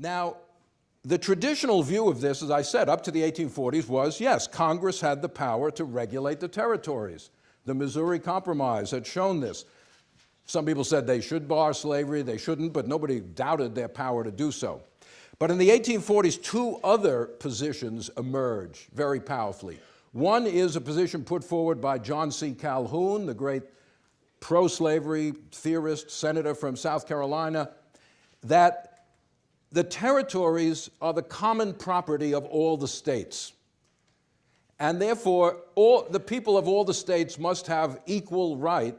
Now, the traditional view of this, as I said, up to the 1840s was, yes, Congress had the power to regulate the territories. The Missouri Compromise had shown this. Some people said they should bar slavery, they shouldn't, but nobody doubted their power to do so. But in the 1840s, two other positions emerge very powerfully. One is a position put forward by John C. Calhoun, the great pro-slavery theorist, senator from South Carolina, that the territories are the common property of all the states. And therefore, all, the people of all the states must have equal right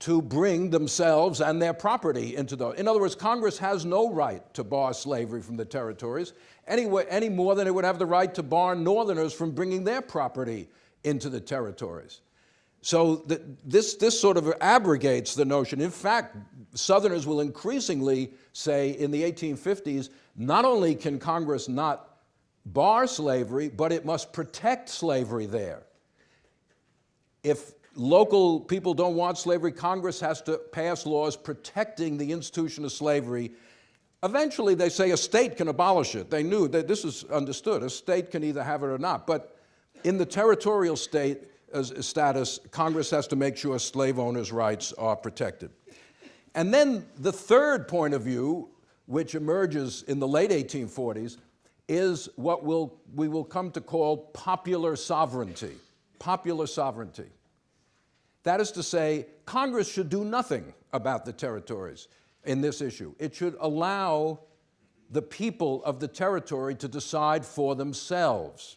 to bring themselves and their property into the, in other words, Congress has no right to bar slavery from the territories any, any more than it would have the right to bar Northerners from bringing their property into the territories. So the, this, this sort of abrogates the notion. In fact, Southerners will increasingly say in the 1850s, not only can Congress not bar slavery, but it must protect slavery there. If local people don't want slavery, Congress has to pass laws protecting the institution of slavery. Eventually, they say a state can abolish it. They knew that this is understood. A state can either have it or not. But in the territorial state status, Congress has to make sure slave owners' rights are protected. And then the third point of view, which emerges in the late 1840s, is what we'll, we will come to call popular sovereignty. Popular sovereignty. That is to say, Congress should do nothing about the territories in this issue. It should allow the people of the territory to decide for themselves.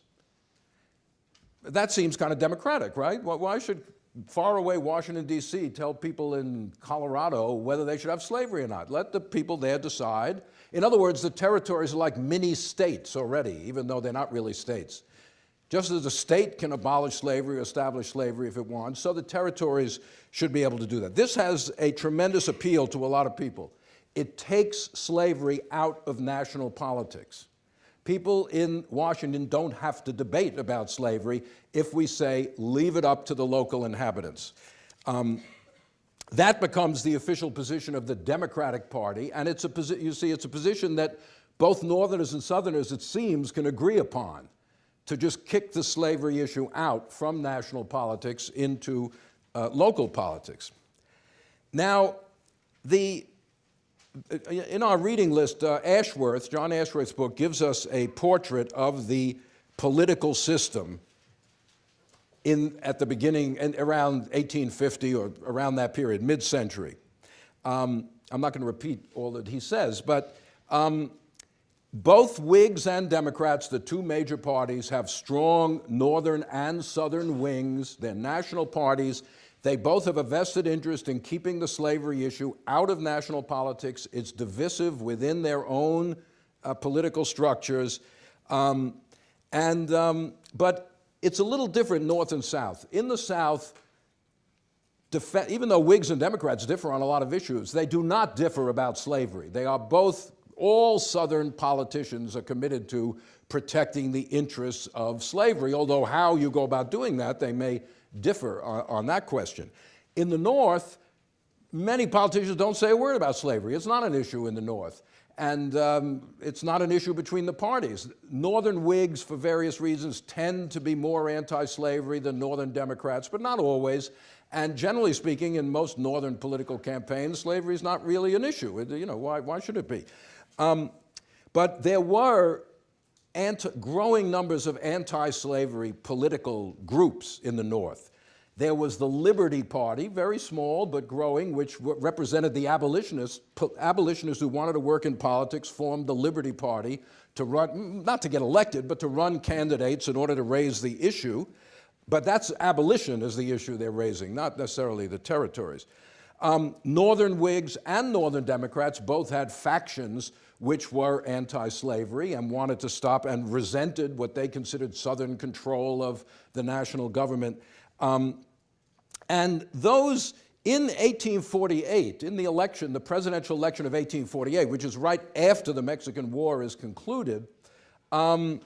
That seems kind of democratic, right? Why should faraway Washington, D.C. tell people in Colorado whether they should have slavery or not? Let the people there decide. In other words, the territories are like mini states already, even though they're not really states. Just as a state can abolish slavery or establish slavery if it wants, so the territories should be able to do that. This has a tremendous appeal to a lot of people. It takes slavery out of national politics. People in Washington don't have to debate about slavery if we say, leave it up to the local inhabitants. Um, that becomes the official position of the Democratic Party, and it's a you see, it's a position that both Northerners and Southerners, it seems, can agree upon to just kick the slavery issue out from national politics into uh, local politics. Now, the, in our reading list, uh, Ashworth, John Ashworth's book, gives us a portrait of the political system in, at the beginning, and around 1850 or around that period, mid-century. Um, I'm not going to repeat all that he says, but um, both Whigs and Democrats, the two major parties, have strong northern and southern wings. They're national parties. They both have a vested interest in keeping the slavery issue out of national politics. It's divisive within their own uh, political structures. Um, and, um, but it's a little different north and south. In the south, even though Whigs and Democrats differ on a lot of issues, they do not differ about slavery. They are both all Southern politicians are committed to protecting the interests of slavery, although how you go about doing that, they may differ on, on that question. In the North, many politicians don't say a word about slavery. It's not an issue in the North. And um, it's not an issue between the parties. Northern Whigs, for various reasons, tend to be more anti-slavery than Northern Democrats, but not always. And generally speaking, in most Northern political campaigns, slavery is not really an issue. you know, why, why should it be? Um, but there were growing numbers of anti-slavery political groups in the North. There was the Liberty Party, very small but growing, which represented the abolitionists. Abolitionists who wanted to work in politics formed the Liberty Party to run, not to get elected, but to run candidates in order to raise the issue. But that's abolition is the issue they're raising, not necessarily the territories. Um, Northern Whigs and Northern Democrats both had factions which were anti-slavery and wanted to stop and resented what they considered Southern control of the national government. Um, and those in 1848, in the election, the presidential election of 1848, which is right after the Mexican War is concluded, um,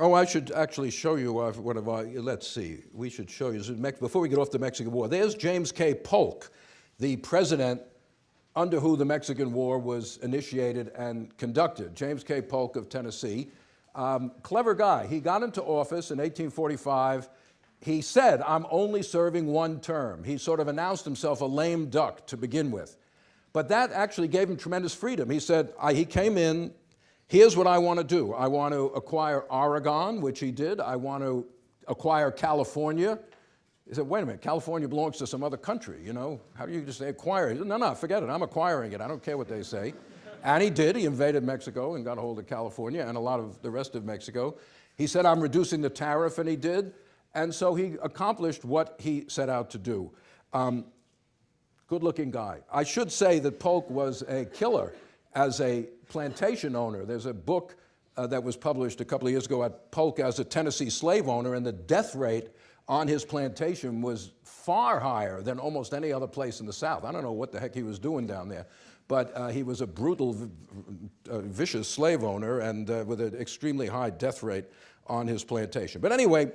oh, I should actually show you what have I, let's see, we should show you, before we get off the Mexican War, there's James K. Polk, the president under who the Mexican War was initiated and conducted, James K. Polk of Tennessee. Um, clever guy. He got into office in 1845. He said, I'm only serving one term. He sort of announced himself a lame duck to begin with. But that actually gave him tremendous freedom. He said, I, he came in, here's what I want to do. I want to acquire Oregon, which he did. I want to acquire California. He said, wait a minute, California belongs to some other country, you know? How do you just say acquire it? No, no, forget it. I'm acquiring it. I don't care what they say. And he did. He invaded Mexico and got a hold of California and a lot of the rest of Mexico. He said, I'm reducing the tariff, and he did. And so he accomplished what he set out to do. Um, good looking guy. I should say that Polk was a killer as a plantation owner. There's a book uh, that was published a couple of years ago at Polk as a Tennessee slave owner, and the death rate on his plantation was far higher than almost any other place in the South. I don't know what the heck he was doing down there, but uh, he was a brutal, uh, vicious slave owner and uh, with an extremely high death rate on his plantation. But anyway,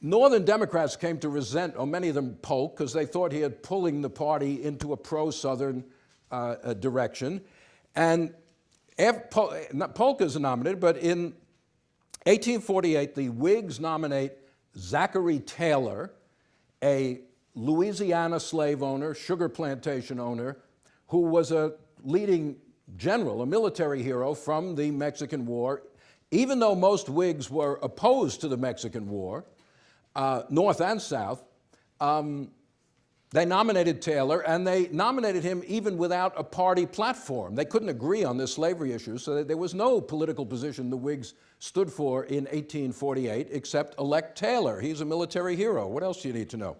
Northern Democrats came to resent, or many of them Polk, because they thought he had pulling the party into a pro-Southern uh, direction. And Polk is nominated, but in 1848, the Whigs nominate Zachary Taylor, a Louisiana slave owner, sugar plantation owner, who was a leading general, a military hero from the Mexican War. Even though most Whigs were opposed to the Mexican War, uh, North and South, um, they nominated Taylor, and they nominated him even without a party platform. They couldn't agree on this slavery issue, so there was no political position the Whigs stood for in 1848 except elect Taylor. He's a military hero. What else do you need to know?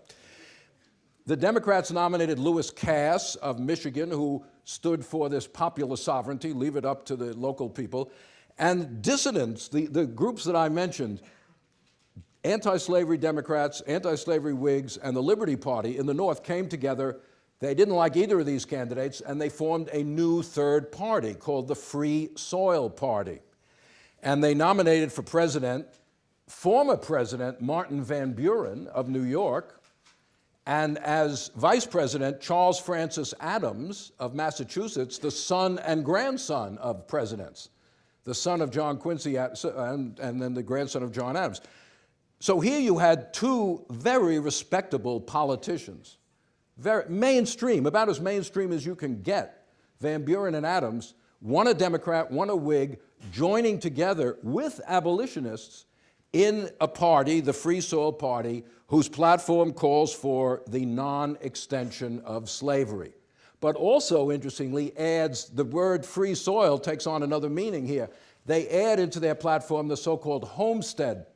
The Democrats nominated Lewis Cass of Michigan, who stood for this popular sovereignty, leave it up to the local people. And dissidents, the, the groups that I mentioned, anti-slavery Democrats, anti-slavery Whigs, and the Liberty Party in the North came together. They didn't like either of these candidates, and they formed a new third party called the Free Soil Party. And they nominated for president former President Martin Van Buren of New York, and as vice president, Charles Francis Adams of Massachusetts, the son and grandson of presidents, the son of John Quincy and, and then the grandson of John Adams. So here you had two very respectable politicians, very mainstream, about as mainstream as you can get, Van Buren and Adams, one a Democrat, one a Whig, joining together with abolitionists in a party, the Free Soil Party, whose platform calls for the non-extension of slavery. But also, interestingly, adds the word free soil takes on another meaning here. They add into their platform the so-called homestead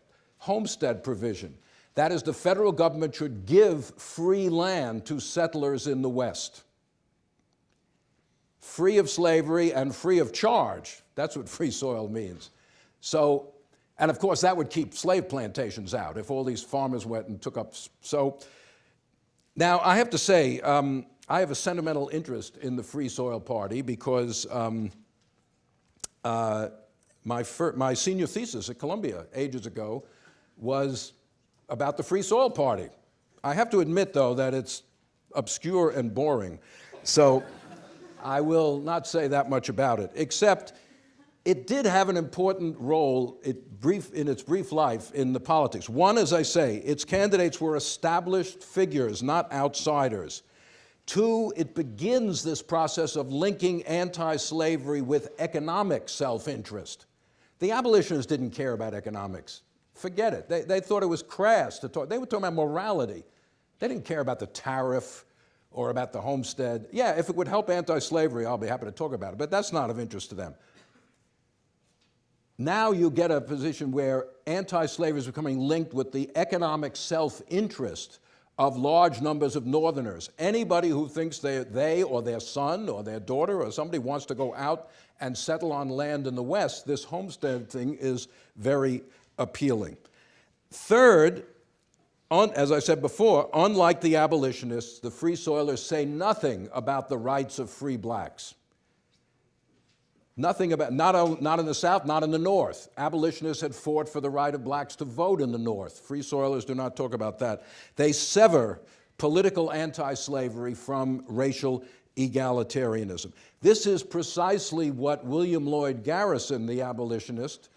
homestead provision. That is, the federal government should give free land to settlers in the West. Free of slavery and free of charge. That's what free soil means. So, and of course, that would keep slave plantations out if all these farmers went and took up. So, now I have to say, um, I have a sentimental interest in the Free Soil Party because um, uh, my, my senior thesis at Columbia ages ago was about the Free Soil Party. I have to admit, though, that it's obscure and boring. So I will not say that much about it, except it did have an important role it brief, in its brief life in the politics. One, as I say, its candidates were established figures, not outsiders. Two, it begins this process of linking anti-slavery with economic self-interest. The abolitionists didn't care about economics. Forget it. They, they thought it was crass to talk. They were talking about morality. They didn't care about the tariff or about the homestead. Yeah, if it would help anti-slavery, I'll be happy to talk about it, but that's not of interest to them. Now you get a position where anti-slavery is becoming linked with the economic self-interest of large numbers of Northerners. Anybody who thinks they, they or their son or their daughter or somebody wants to go out and settle on land in the West, this homestead thing is very appealing. Third, on, as I said before, unlike the abolitionists, the Free Soilers say nothing about the rights of free blacks. Nothing about, not, not in the South, not in the North. Abolitionists had fought for the right of blacks to vote in the North. Free Soilers do not talk about that. They sever political anti-slavery from racial egalitarianism. This is precisely what William Lloyd Garrison, the abolitionist,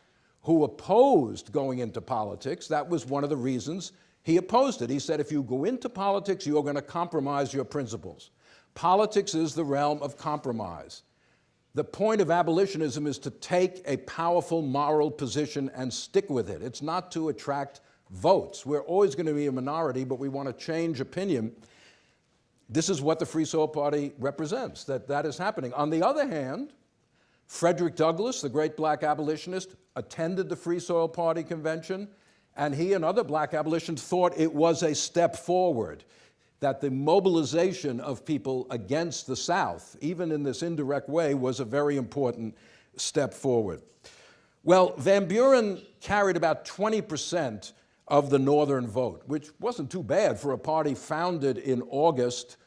who opposed going into politics, that was one of the reasons he opposed it. He said, if you go into politics, you're going to compromise your principles. Politics is the realm of compromise. The point of abolitionism is to take a powerful moral position and stick with it. It's not to attract votes. We're always going to be a minority, but we want to change opinion. This is what the Free Soil Party represents, that that is happening. On the other hand, Frederick Douglass, the great black abolitionist, attended the Free Soil Party convention, and he and other black abolitionists thought it was a step forward, that the mobilization of people against the South, even in this indirect way, was a very important step forward. Well, Van Buren carried about 20% of the Northern vote, which wasn't too bad for a party founded in August,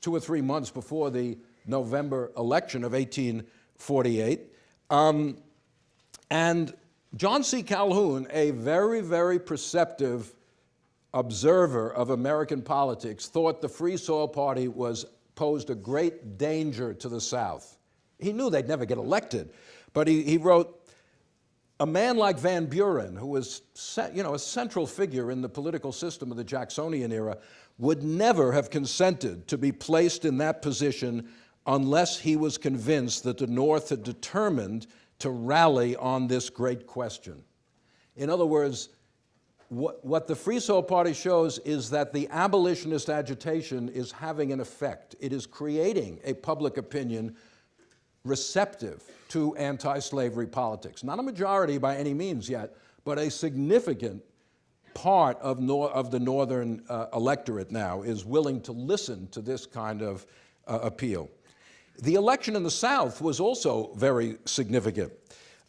two or three months before the November election of 1848. Um, and John C. Calhoun, a very, very perceptive observer of American politics, thought the Free Soil Party was posed a great danger to the South. He knew they'd never get elected, but he, he wrote, a man like Van Buren, who was you know, a central figure in the political system of the Jacksonian era, would never have consented to be placed in that position unless he was convinced that the North had determined to rally on this great question. In other words, what, what the Free Soil Party shows is that the abolitionist agitation is having an effect. It is creating a public opinion receptive to anti-slavery politics. Not a majority by any means yet, but a significant part of, nor of the northern uh, electorate now is willing to listen to this kind of uh, appeal. The election in the South was also very significant.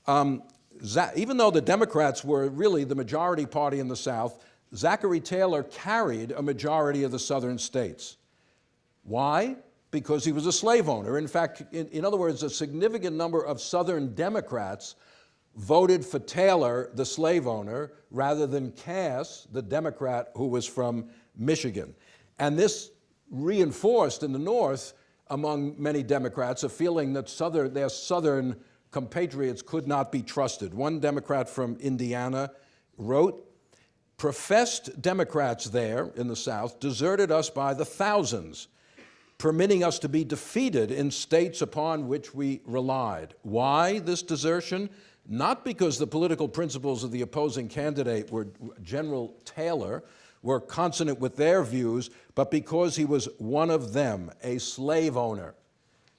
Um, even though the Democrats were really the majority party in the South, Zachary Taylor carried a majority of the southern states. Why? because he was a slave owner. In fact, in, in, other words, a significant number of Southern Democrats voted for Taylor, the slave owner, rather than Cass, the Democrat who was from Michigan. And this reinforced in the North, among many Democrats, a feeling that southern, their Southern compatriots could not be trusted. One Democrat from Indiana wrote, professed Democrats there in the South deserted us by the thousands permitting us to be defeated in states upon which we relied. Why this desertion? Not because the political principles of the opposing candidate were General Taylor were consonant with their views, but because he was one of them, a slave owner.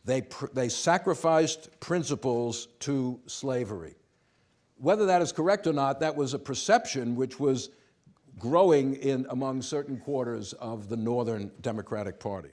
They, they sacrificed principles to slavery. Whether that is correct or not, that was a perception which was growing in among certain quarters of the Northern Democratic Party.